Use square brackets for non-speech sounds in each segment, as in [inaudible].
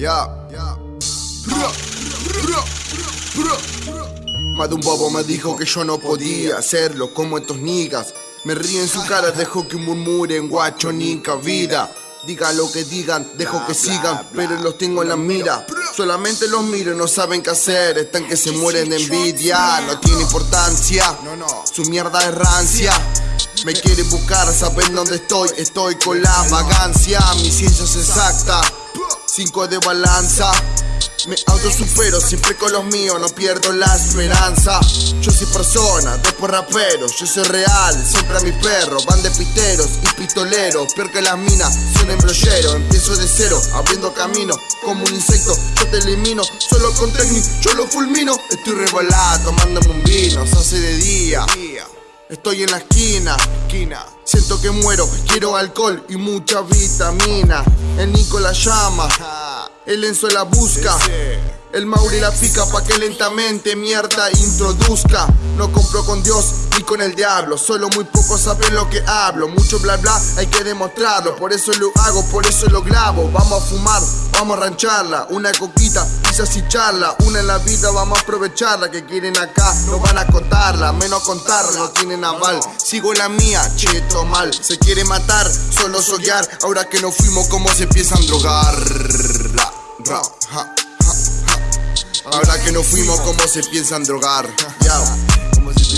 Ya. Más de un bobo me dijo que yo no podía hacerlo como estos niggas. Me río en su cara, dejo que murmuren, guacho, ni vida. Diga lo que digan, dejo que sigan, pero los tengo en la mira. Solamente los miro y no saben qué hacer. Están que se mueren de envidia, no tiene importancia. Su mierda es rancia. Me quiere buscar, saben dónde estoy. Estoy con la vagancia. Mi ciencia es exacta. Cinco de balanza. Me autosupero siempre con los míos, no pierdo la esperanza. Yo soy persona, después rapero, yo soy real, siempre a mi perro. Van de piteros y pistoleros, peor que las minas, son embrolleros. Empiezo de cero, abriendo camino, como un insecto, yo te elimino. Solo con técnico, yo lo fulmino. Estoy revolado, tomándome un vino, se hace de día. Estoy en la esquina, esquina. Siento que muero, quiero alcohol y mucha vitamina. El Nico la llama, el Enzo la busca. El Mauri la pica pa' que lentamente mierda introduzca. No compro con Dios ni con el diablo. Solo muy pocos saben lo que hablo. Mucho bla bla, hay que demostrarlo. Por eso lo hago, por eso lo grabo. Vamos a fumar, vamos a rancharla. Una coquita, quizás y charla. Una en la vida, vamos a aprovecharla. Que quieren acá, no van a contarla. Menos contarla, no tienen aval. Sigo la mía, cheto mal. Se quiere matar, solo soñar. Ahora que no fuimos, ¿cómo se empiezan a drogar? Ahora que no fuimos, ¿cómo se piensan drogar?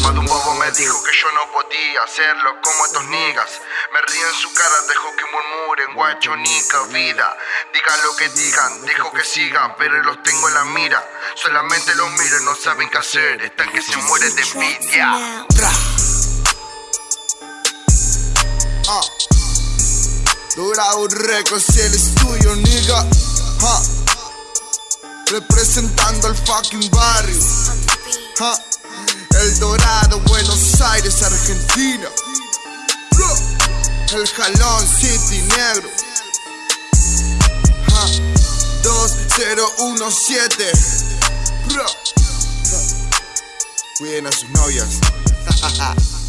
Cuando un bobo me dijo que yo no podía hacerlo como estos niggas. Me río en su cara, dejo que murmuren, guacho, nica, vida. Digan lo que digan, dejo que sigan, pero los tengo en la mira. Solamente los miro y no saben qué hacer, están que se mueren de envidia. Ah. Dura un récord si el estudio, nigga representando al fucking barrio. El Dorado, Buenos Aires, Argentina. El Jalón City Negro. 2017. Cuiden a sus novias. [laughs]